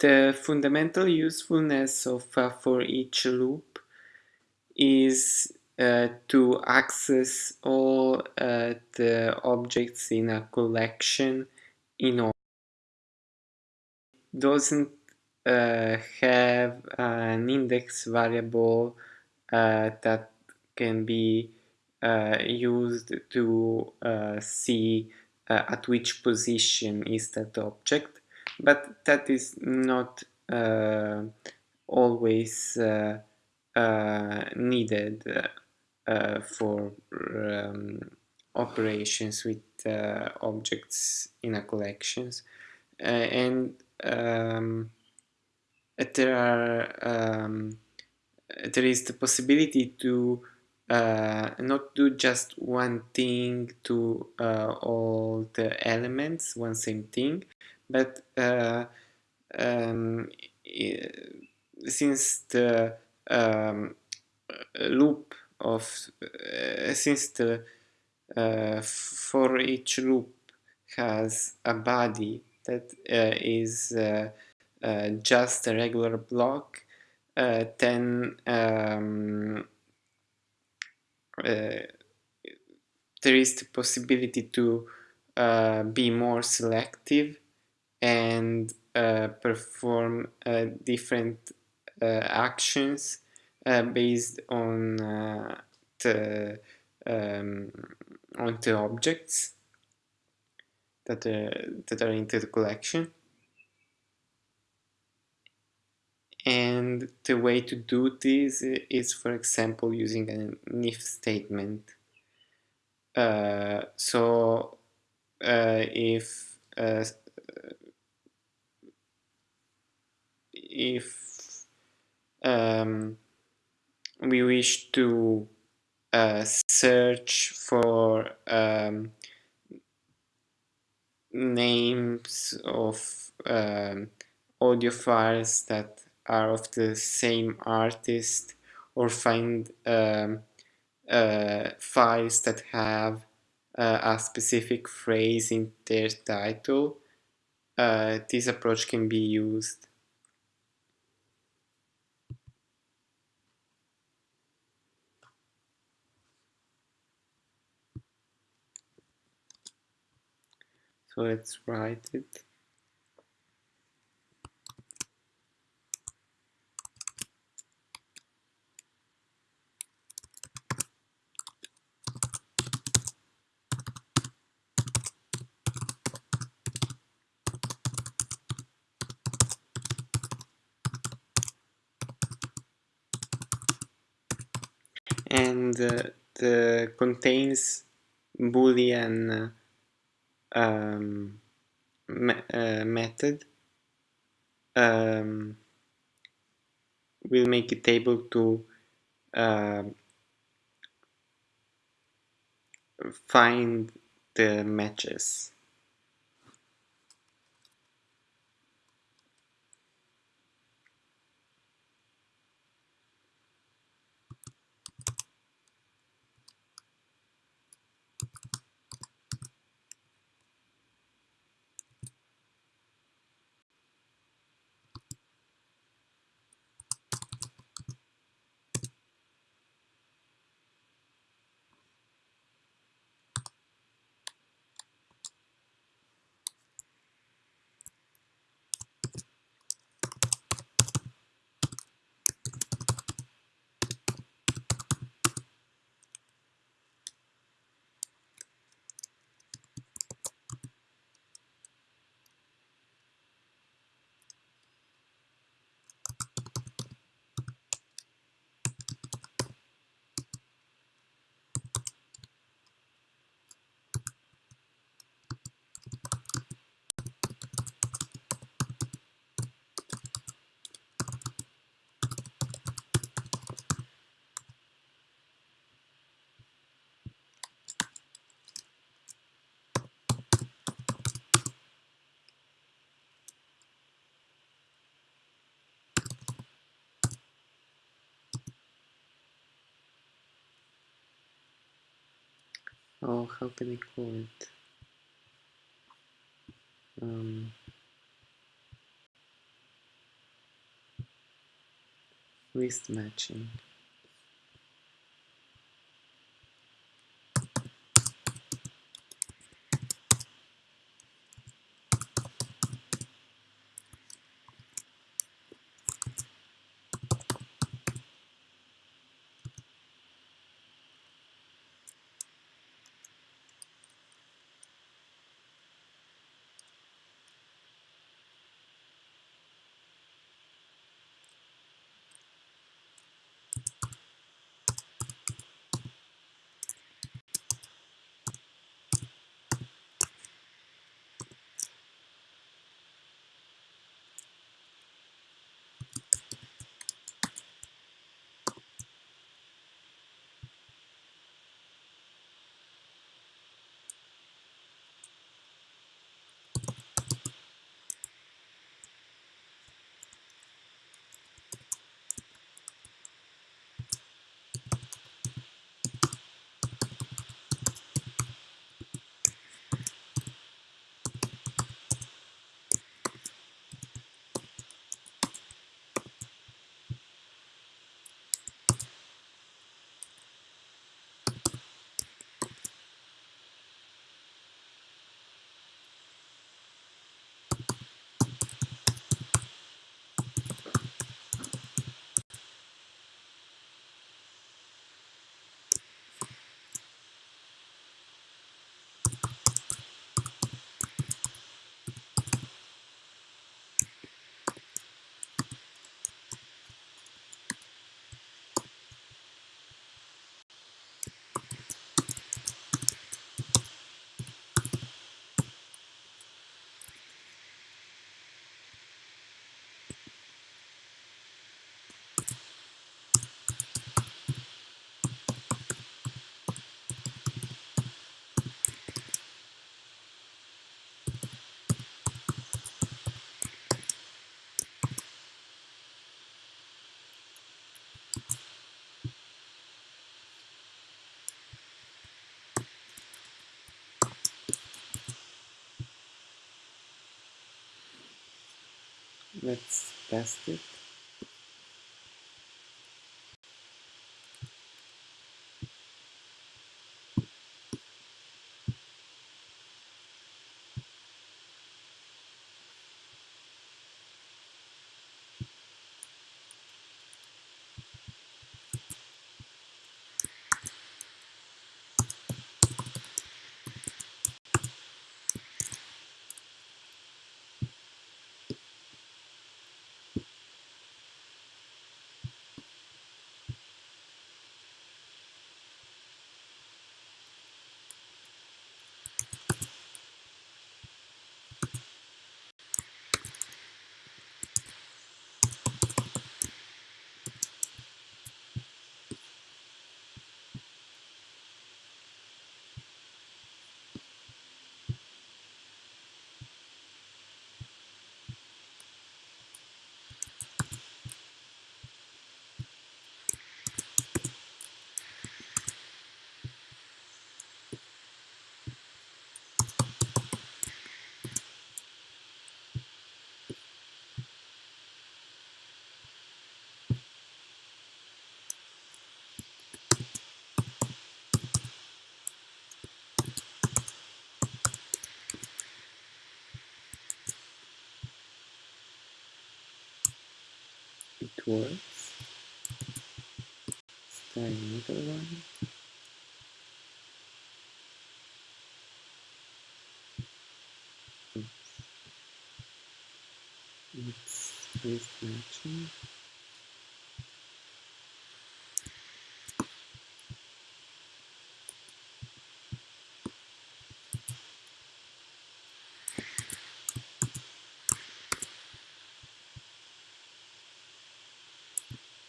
the fundamental usefulness of a for each loop is uh, to access all uh, the objects in a collection in order. doesn't uh, have an index variable uh, that can be uh, used to uh, see at which position is that object but that is not always needed for um, operations with objects in a collections. And um, there are um, there is the possibility to uh, not do just one thing to uh, all the elements, one same thing, but uh, um, since the um, loop of uh, since the uh, for each loop has a body that uh, is uh, just a regular block, uh, then um, uh, there is the possibility to be more selective and perform different actions based on the um, on the objects that, uh, that are into the collection. And the way to do this is, for example, using an if statement. Uh, so uh, if uh, if um, we wish to uh, search for um, names of um, audio files that are of the same artist or find um, uh, files that have uh, a specific phrase in their title, uh, this approach can be used. So let's write it. and uh, the contains boolean um, me uh, method um, will make it able to uh, find the matches oh how can I call it. Um, matching. Let's test it let's try another one it's wrist matching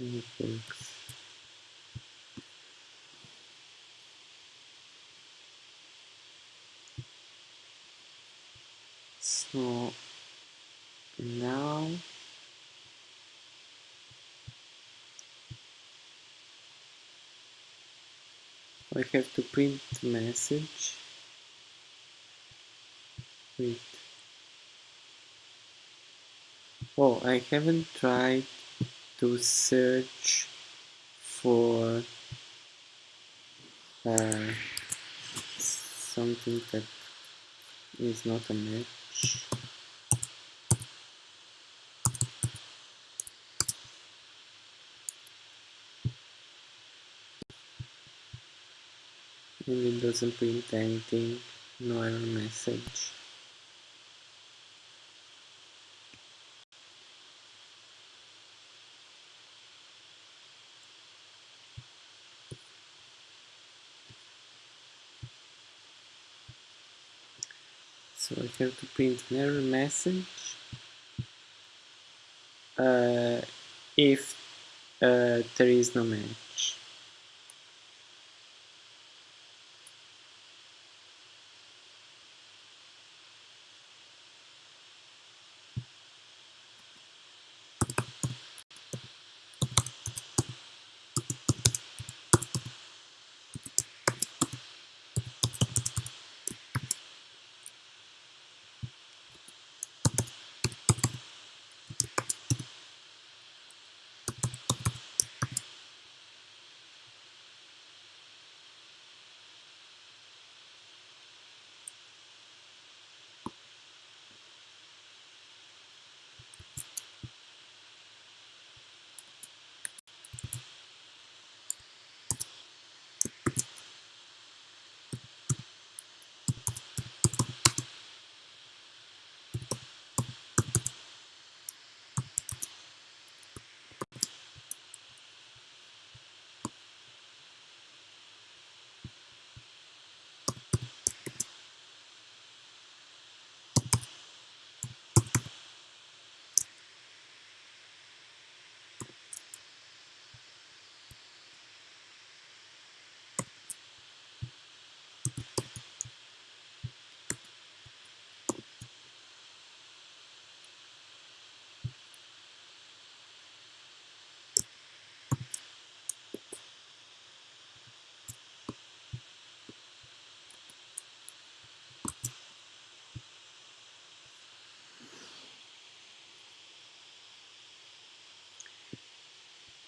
and it works now I have to print message wait oh I haven't tried to search for uh, something that is not a and it doesn't print anything no error message so I have to print an error message uh, if uh, there is no match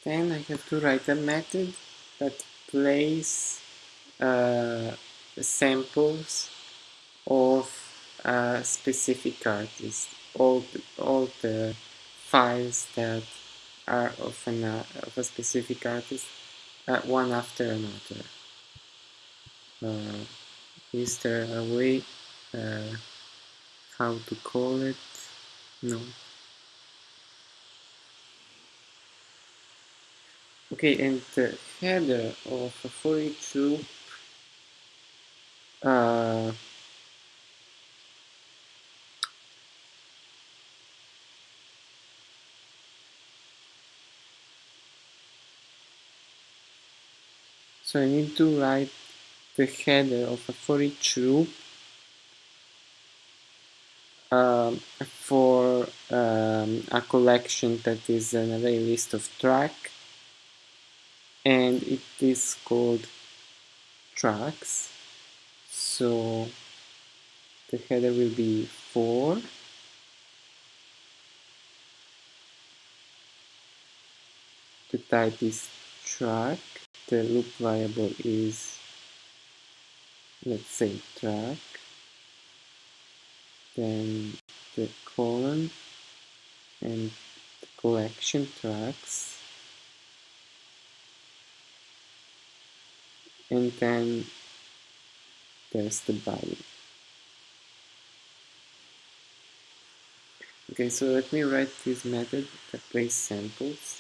Then I have to write a method that plays uh, samples of a specific artist. All the, all the files that are of, an, uh, of a specific artist, uh, one after another. Uh, is there a way uh, how to call it? No. Okay, and the header of a for each loop uh, so I need to write the header of a for each loop um, for um, a collection that is an array list of track and it is called tracks. So the header will be for the type is track. The loop variable is let's say track. Then the colon and the collection tracks and then there's the body okay so let me write this method that plays samples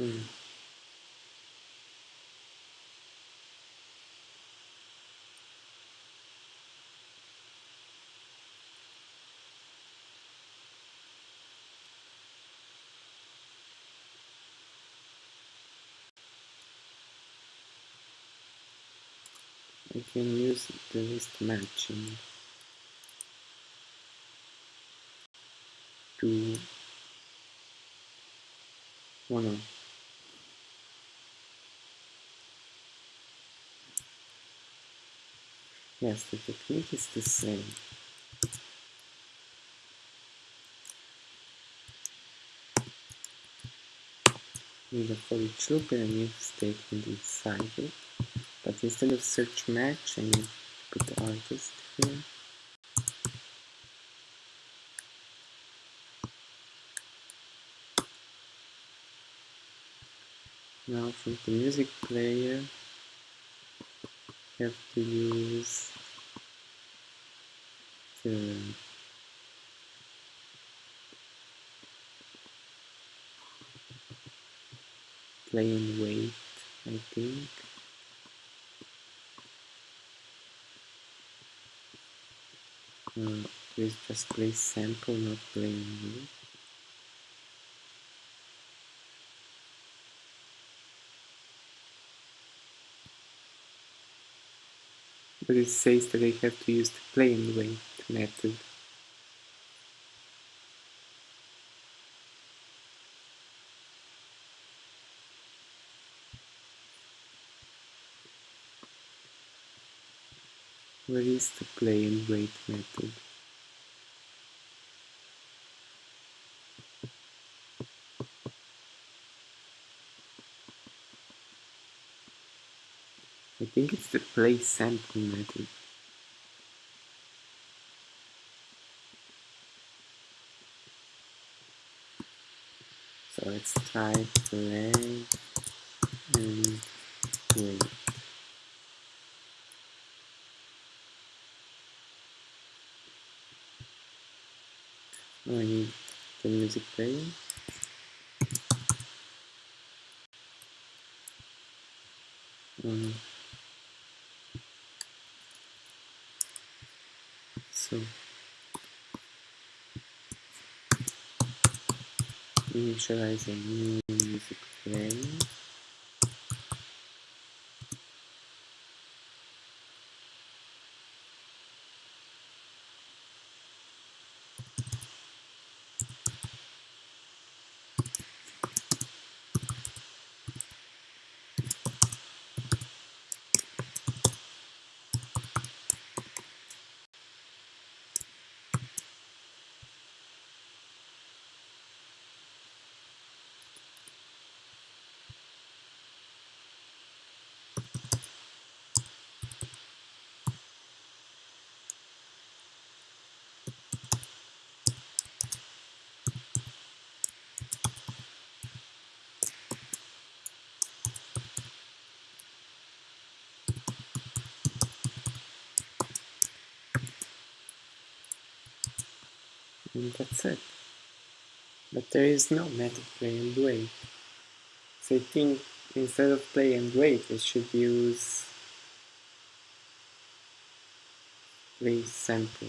Mm. Can use the list matching to one of yes the technique is the same. With a for each loop a if statement inside it but instead of search match I need to put the artist here. Now from the music player have to use the play and wait I think. Uh, please just play sample not play and but it says that I have to use the and wait method. Where is the and wait method? Think it's the play sample method. So let's try play and. Oh, I need the music player. Um, so initialize a new music player. And that's it. But there is no method play and wait. So I think instead of play and wait, I should use play sample.